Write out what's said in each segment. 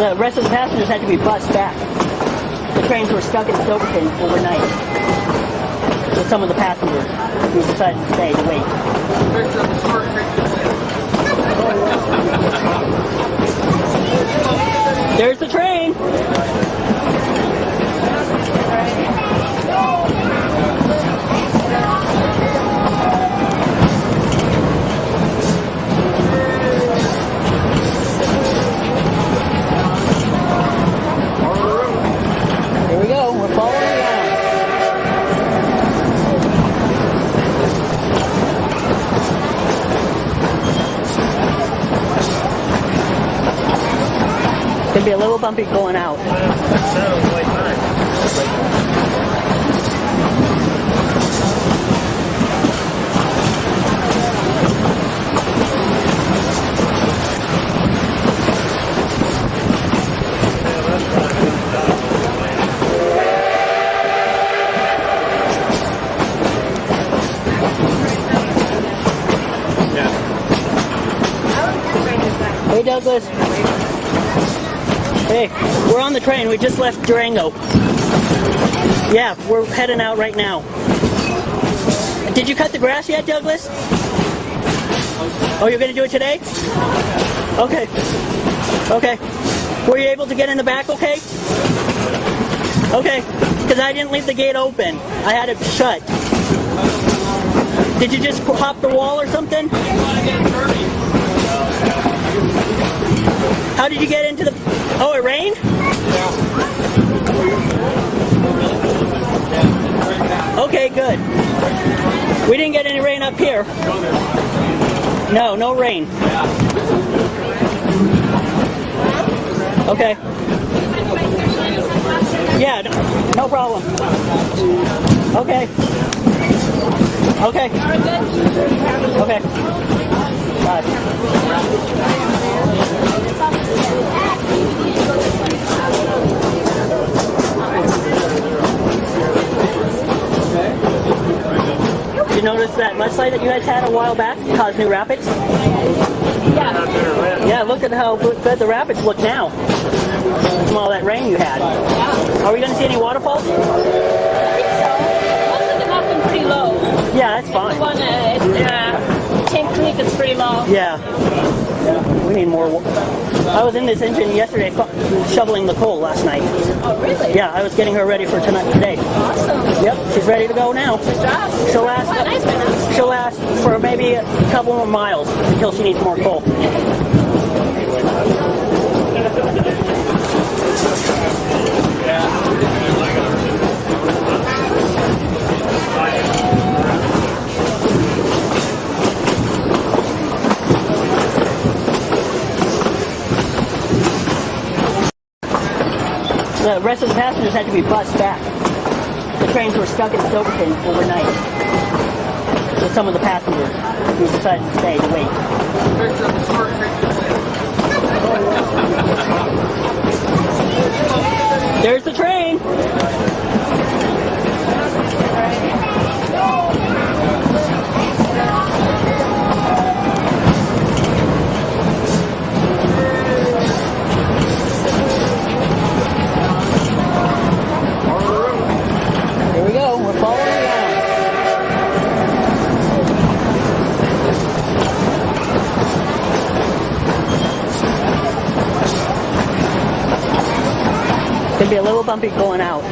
The rest of the passengers had to be bussed back. The trains were stuck in Silverton overnight. With some of the passengers who decided to stay to wait. There's the train. Be a little bumpy going out. Hey Douglas. We're on the train. We just left Durango. Yeah, we're heading out right now. Did you cut the grass yet, Douglas? Oh, you're going to do it today? Okay. Okay. Were you able to get in the back okay? Okay. Because I didn't leave the gate open. I had it shut. Did you just hop the wall or something? How did you get into the... Oh, it rained? Okay, good. We didn't get any rain up here. No, no rain. Okay. Yeah, no, problem. Okay. Okay. Okay. Bye. You notice that mudslide that you guys had a while back caused new rapids? Yeah. Yeah, look at how good the rapids look now. From all that rain you had. Are we going to see any waterfalls? Most of them happen pretty low. Yeah, that's fine. One, uh, uh, Tank Creek is pretty low. Yeah. We need more. I was in this engine yesterday shoveling the coal last night. Oh, really? Yeah, I was getting her ready for tonight today. Awesome. Yep, she's ready to go now. Good job. She'll last. She'll last for maybe a couple more miles until she needs more coal. The rest of the passengers had to be bussed back. The trains were stuck in Silverton overnight with some of the passengers who decided to stay to wait. There's the train. Be a little bumpy going out.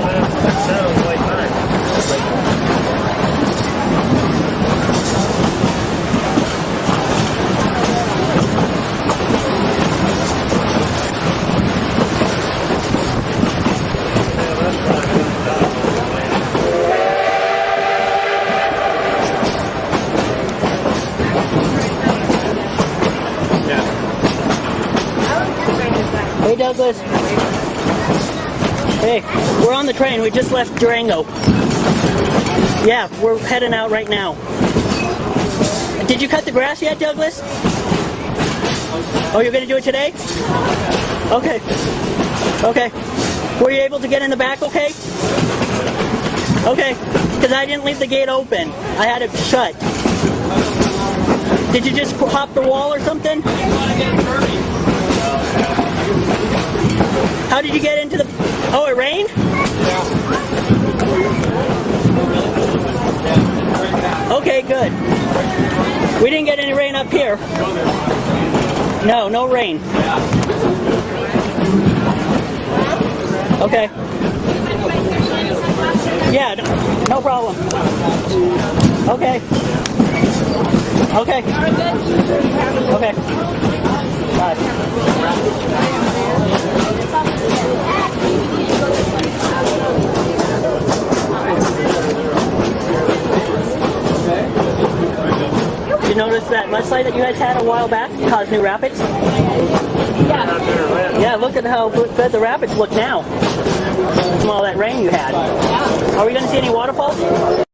Hey Douglas. We're on the train. We just left Durango. Yeah, we're heading out right now. Did you cut the grass yet, Douglas? Oh, you're going to do it today? Okay. Okay. Were you able to get in the back okay? Okay. Because I didn't leave the gate open. I had it shut. Did you just hop the wall or something? How did you get into the... Oh, it rained? Okay, good. We didn't get any rain up here. No, no rain. Okay. Yeah, no, problem. Okay. Okay. Okay. Bye. notice that mudslide that you guys had a while back caused new rapids? Yeah. Yeah, look at how bad the rapids look now from all that rain you had. Are we going to see any waterfalls?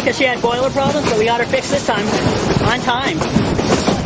because she had boiler problems, but we got her fixed this time on time.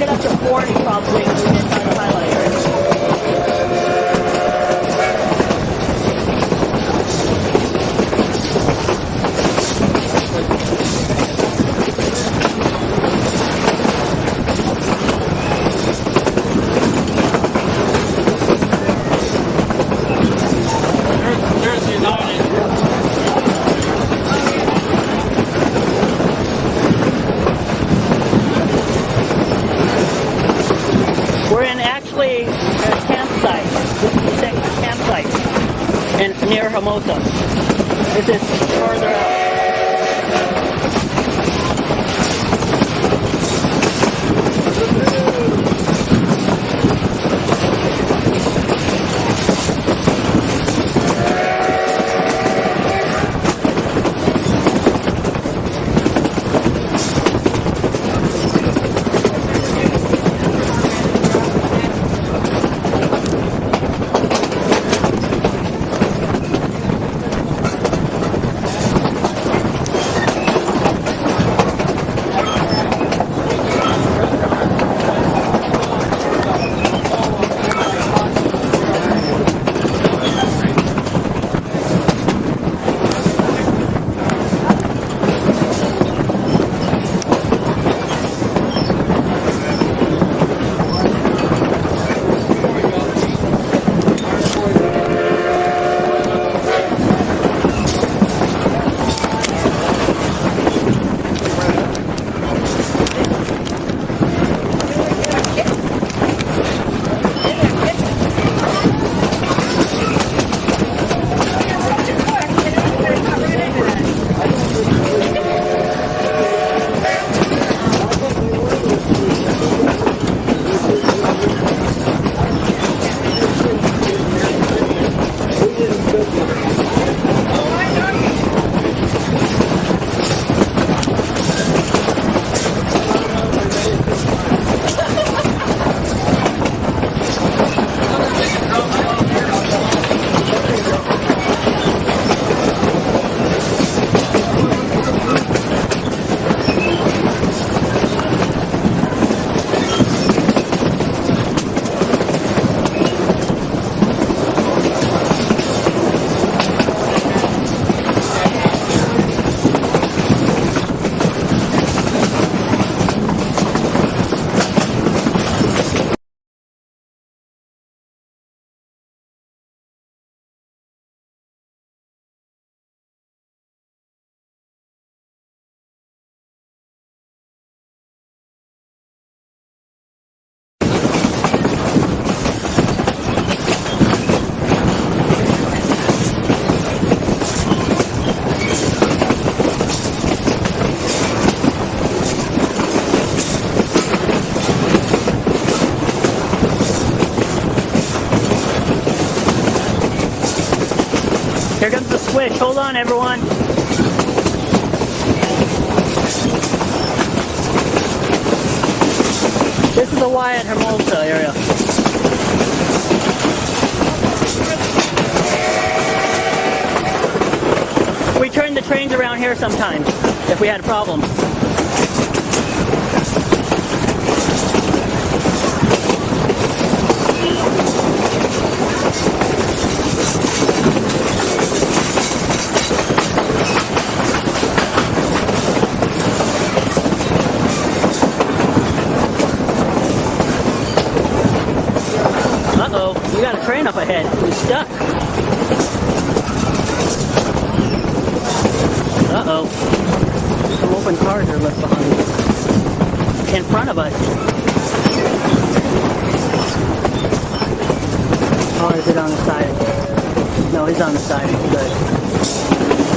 get up to 40 probably highlighter. switch. Hold on, everyone. This is the Wyatt Hermosa area. We turn the trains around here sometimes if we had problems. in front of us. Oh, is it on the side? No, he's on the side. Good.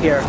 here.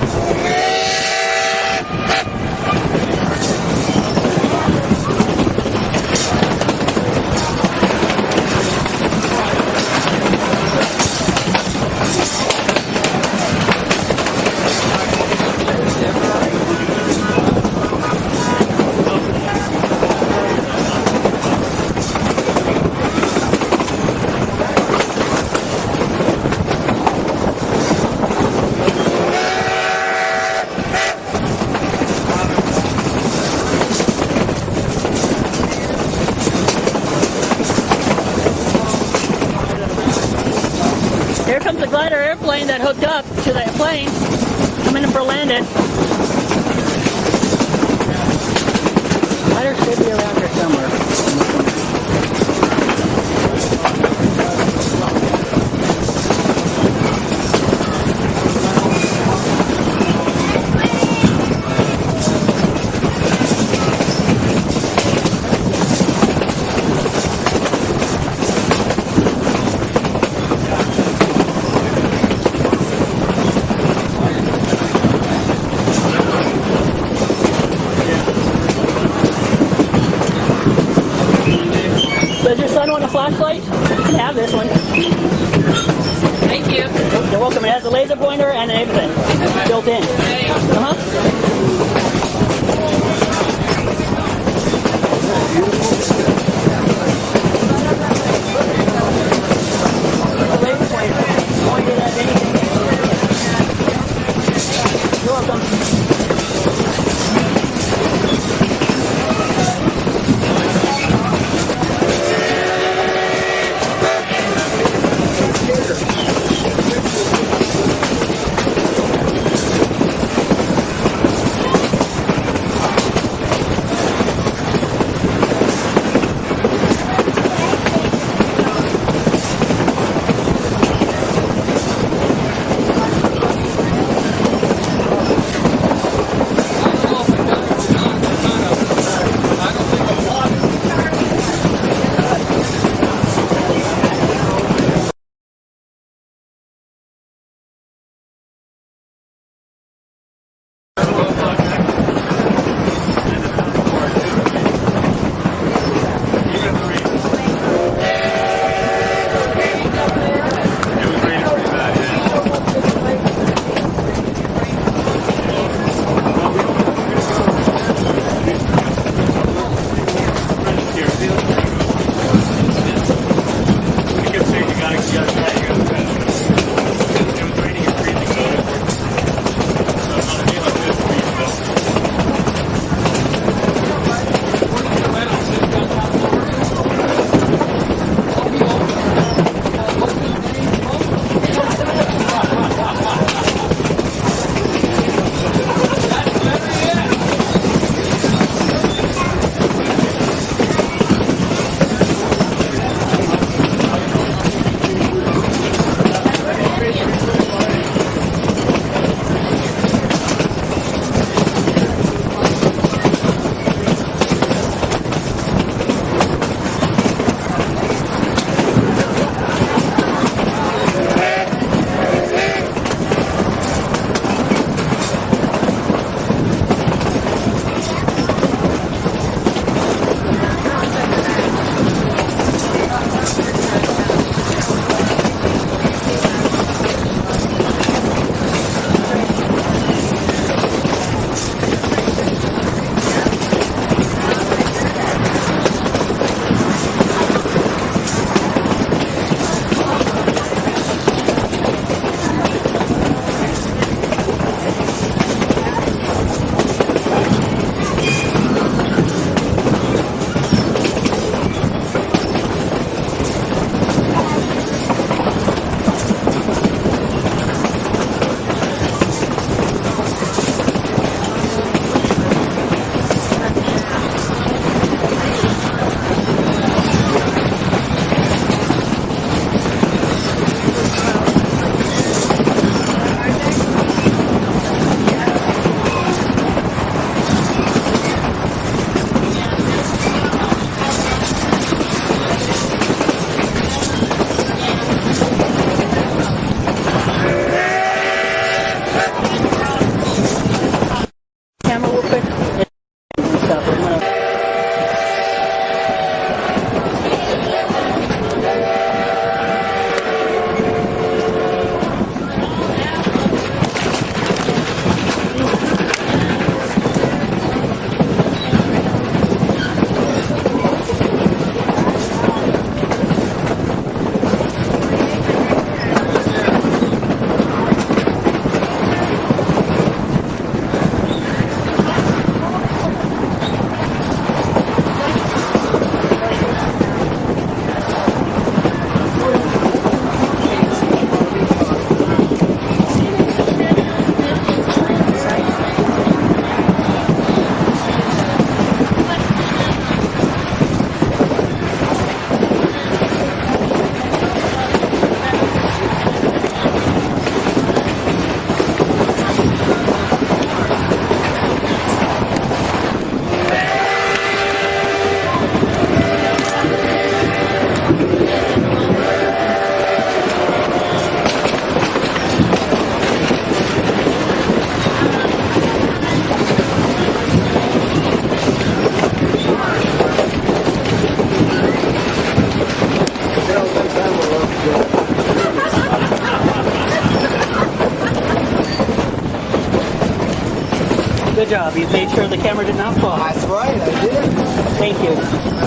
Job. You made sure the camera did not fall. That's right, I did. Thank you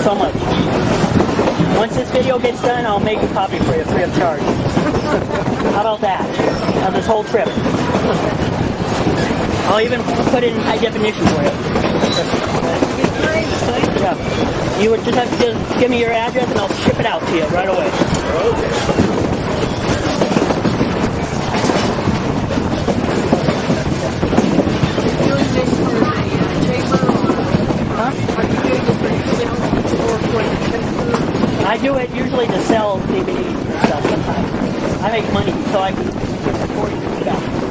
so much. Once this video gets done, I'll make a copy for you free of charge. How about that? Of this whole trip. I'll even put it in high definition for you. Yeah. You would just have to give me your address and I'll ship it out to you right away. doing this for the uh, chamber or Huh? are you doing this for yourself or for the chamber? I do it usually to sell DVDs and stuff sometimes. I make money so I can afford to do that.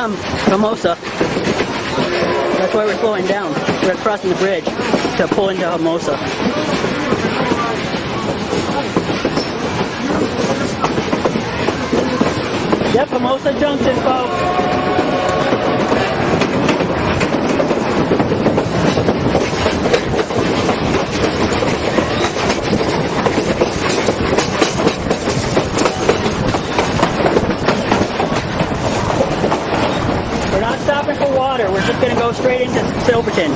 Come, Hermosa. That's why we're slowing down. We're crossing the bridge to pull into Hermosa. Yep, Hermosa Junction, folks. We're not stopping for water. We're just going to go straight into Silverton.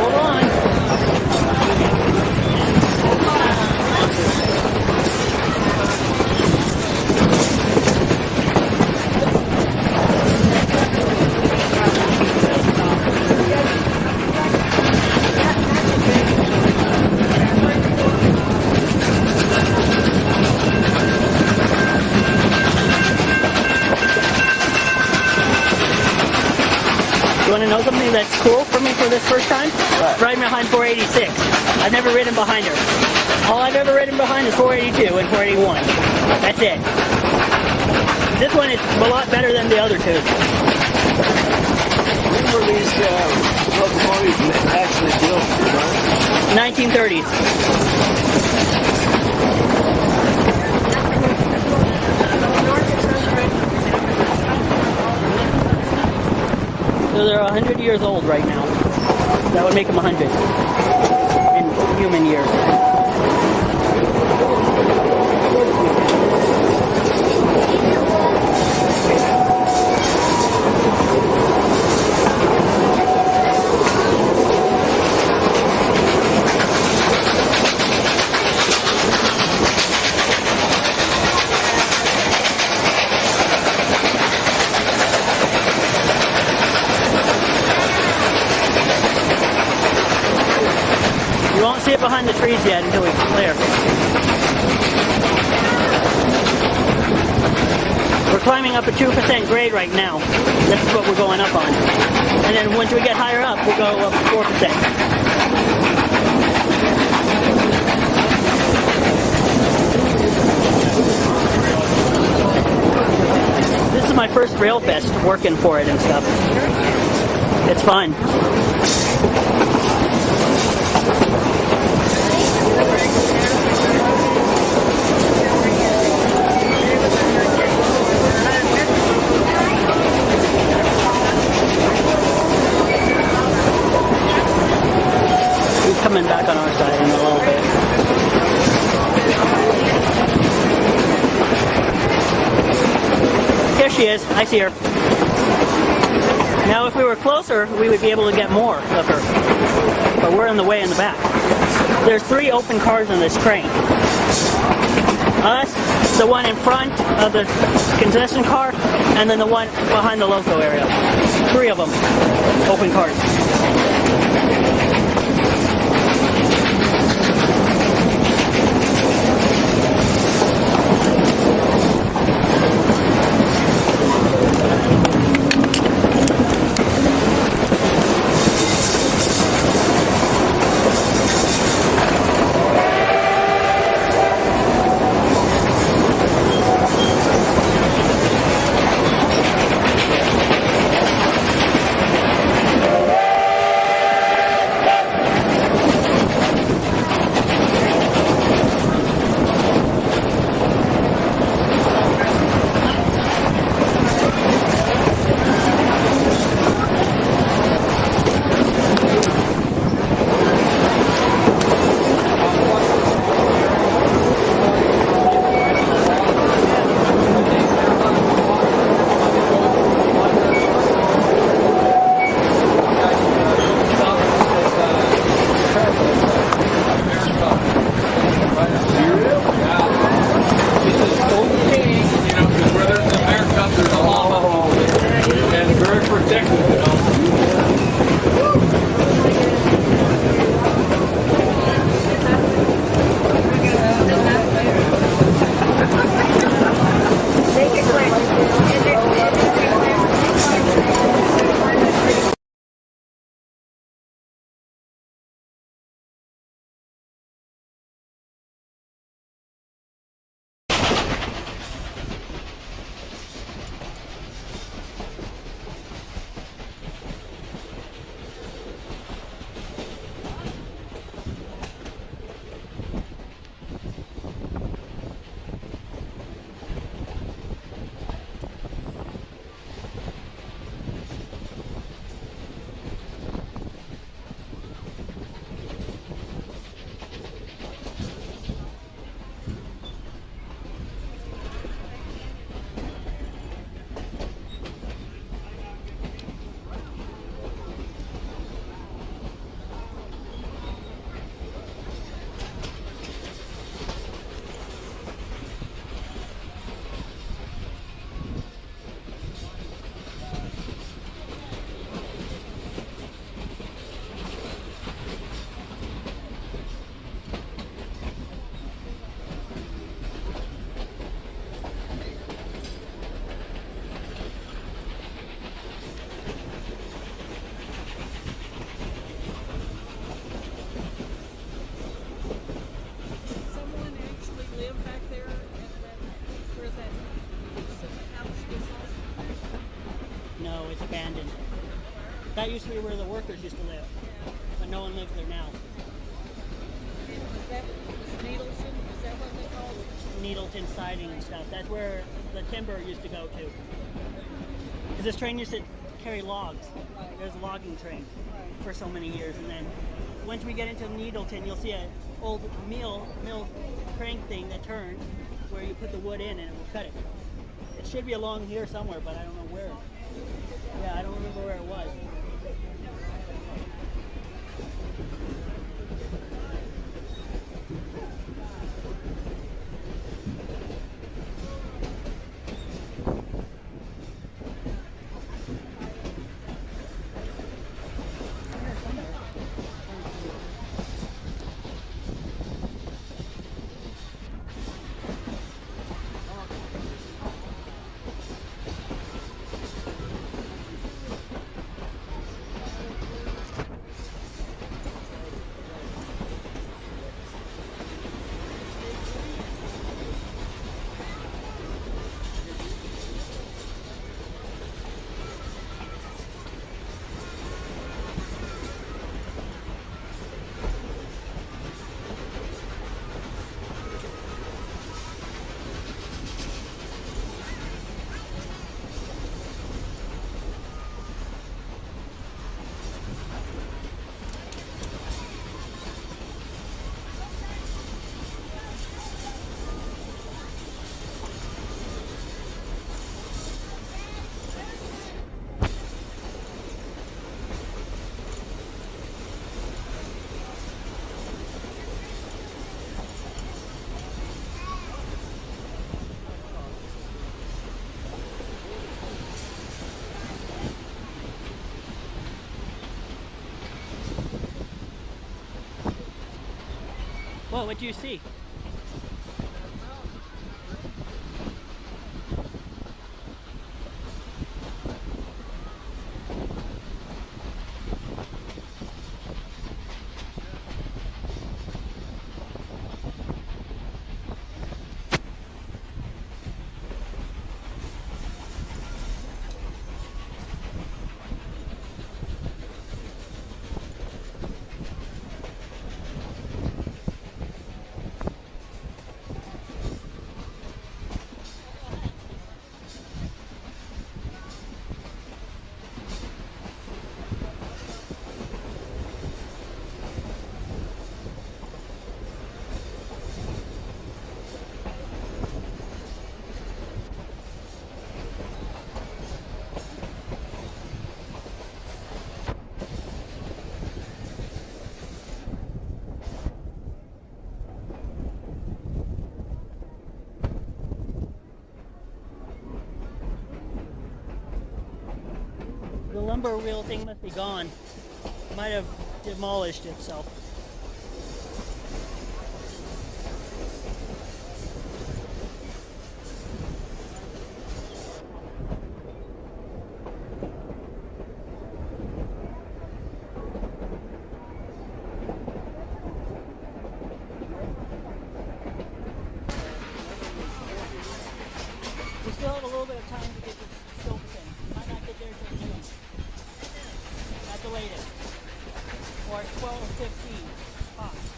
Hold on. You want to know something that's cool for me for this first time? What? Riding behind 486. I've never ridden behind her. All I've ever ridden behind is 482 and 481. That's it. This one is a lot better than the other two. When were these uh, locomotives actually built? you know? 1930s. So they're 100 years old right now. That would make them 100 in human years. It behind the trees yet until we clear. We're climbing up a 2% grade right now. This is what we're going up on. And then once we get higher up, we'll go up 4%. This is my first rail fest working for it and stuff. It's fun. Coming back on our side in a little bit. There she is. I see her. Now, if we were closer, we would be able to get more of her. But we're in the way in the back. There's three open cars in this train. Us, the one in front of the concession car, and then the one behind the loco area. Three of them, open cars. Used to be where the workers used to live, but no one lives there now. Needleton? It? Needleton siding and stuff. That's where the timber used to go to. Because this train used to carry logs. Right. There's a logging train for so many years, and then once we get into Needleton, you'll see an old mill mill crank thing that turns where you put the wood in and it will cut it. It should be along here somewhere, but I don't know where. Yeah, I don't remember where it was. What do you see? The lumber wheel thing must be gone. Might have demolished itself. We still have a little bit of time to get to Silverton. Might not get there till noon. At the latest. Or 12.15. Tops.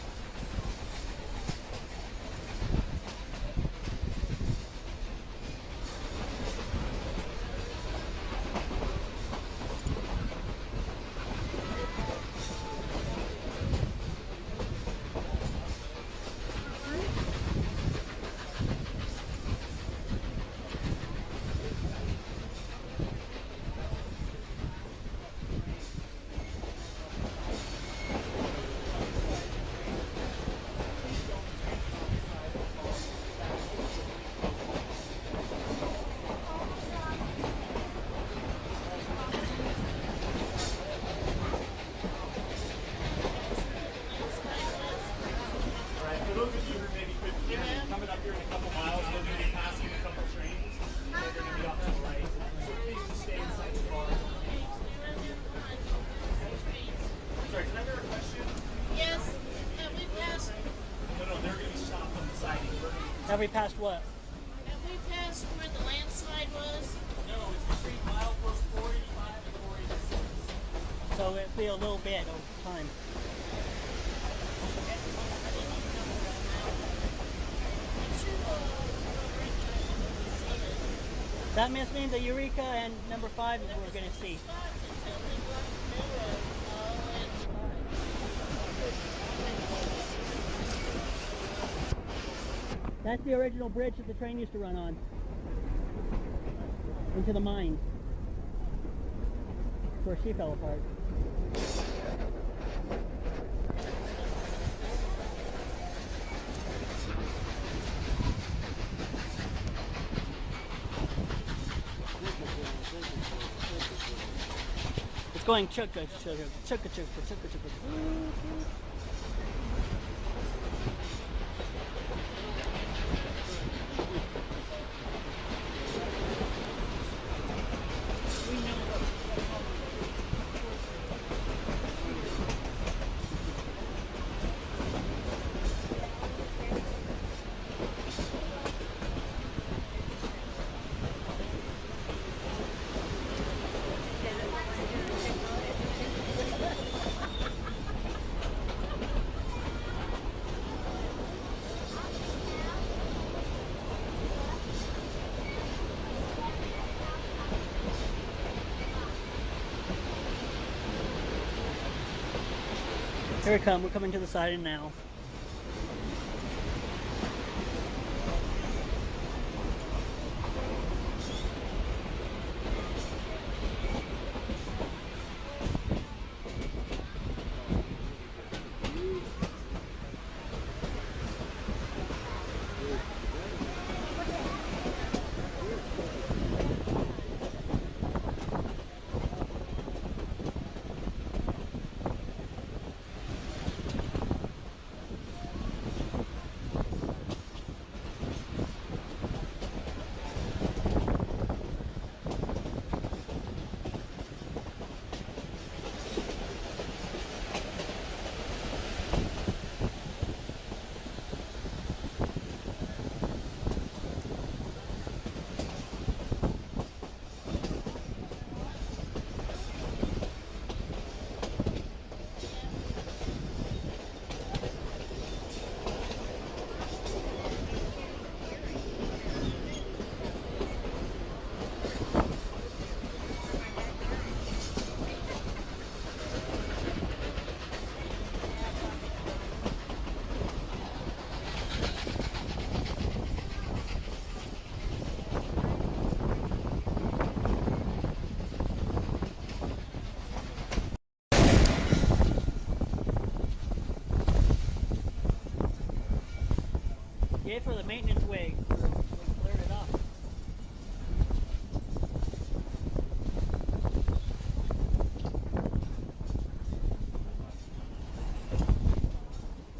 All right, for those of you who maybe couldn't hear me, coming up here in a couple miles, we're going to be passing a couple trains. They're going to be off to the right. So please just stay inside the car. Sorry, can I hear a question? Yes, have we passed, No, no, they're going to be stopped on the siding. We're going to be... Have we passed what? have we passed where the landslide was? No, it's between milepost 485 and 486. So it'll be a little bit over time. That must mean the Eureka and number five is what we're going to see. That's the original bridge that the train used to run on. Into the mine. Where she fell apart. It's going chugga chugga chugga chugga chugga chugga. Here we come. We're coming to the siding now. Yay for cleared.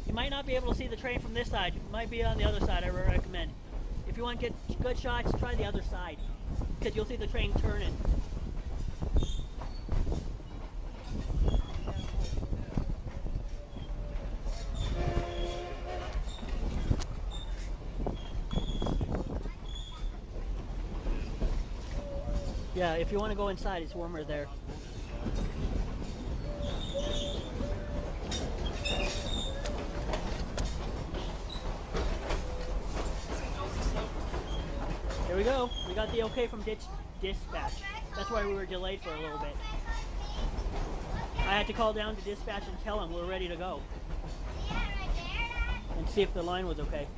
You might not be able to see the train from this side. You might be on the other side, I recommend. If you want to get good shots, try the other side. Because you'll see the train turning. Yeah, if you want to go inside, it's warmer there. Here we go. We got the okay from ditch dispatch. That's why we were delayed for a little bit. I had to call down to dispatch and tell them we're ready to go and see if the line was okay.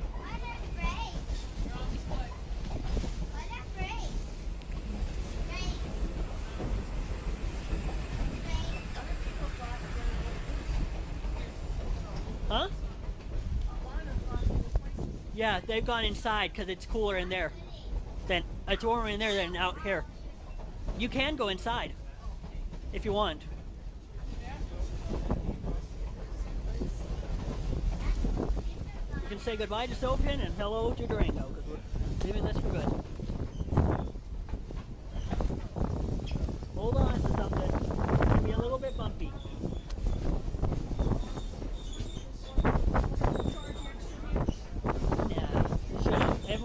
Other people thought that it was leaked. Huh? A lot of thought it was leaked. Yeah, they've gone inside because it's cooler in there. Then it's warmer in there than out here. You can go inside if you want. You can say goodbye to Soapin and hello to Durango because we're leaving this for good.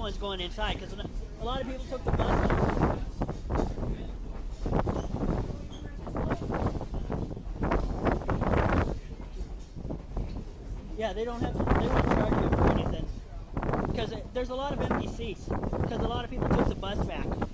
one's going inside because a lot of people took the bus. Yeah, they don't have to, they won't charge you for anything because there's a lot of empty seats because a lot of people took the bus back.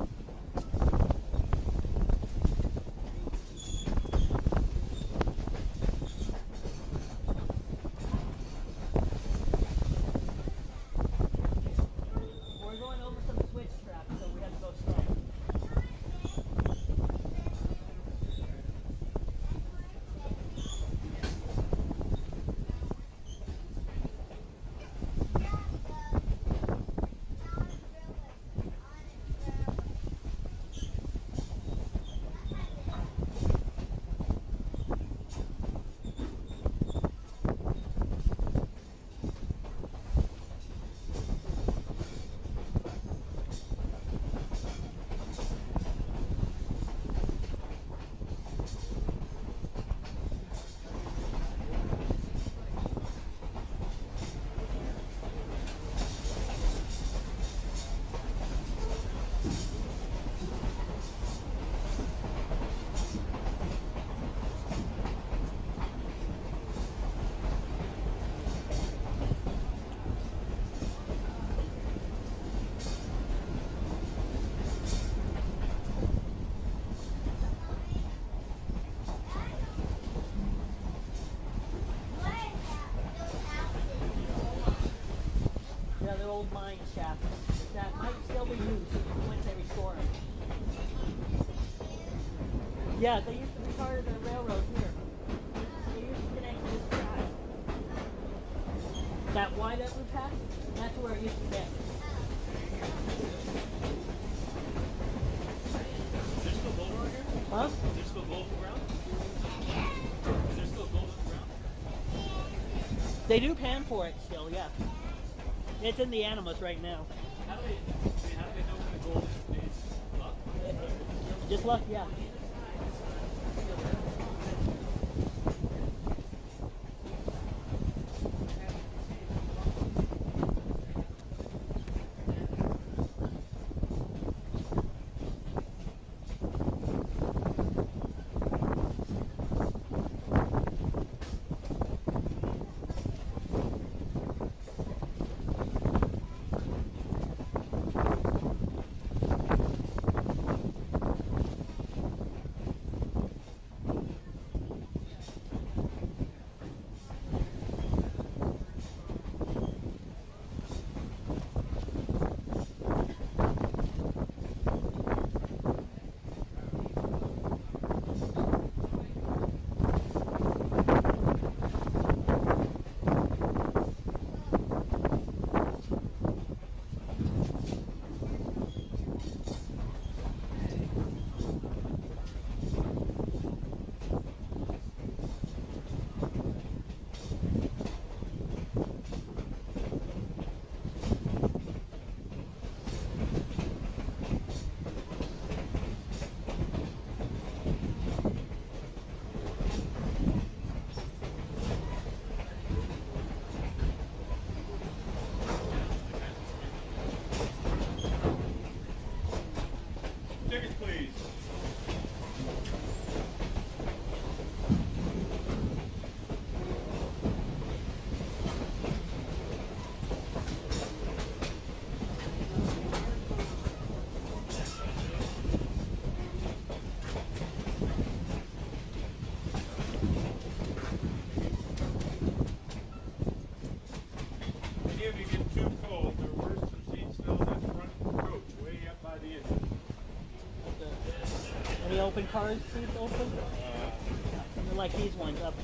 Mine shafts that might still be used once they restore them. Yeah, they used to be part of the railroad here. They used to connect to this track. That Y that we passed, that's where it used to get. Is there still gold around here? Huh? Is there still gold around? Is there still gold around? They do pan for it still, yeah. It's in the Animas right now. How do they, I mean, how do they know when the gold is, up? Just luck, yeah. Any seats open? They're like these ones up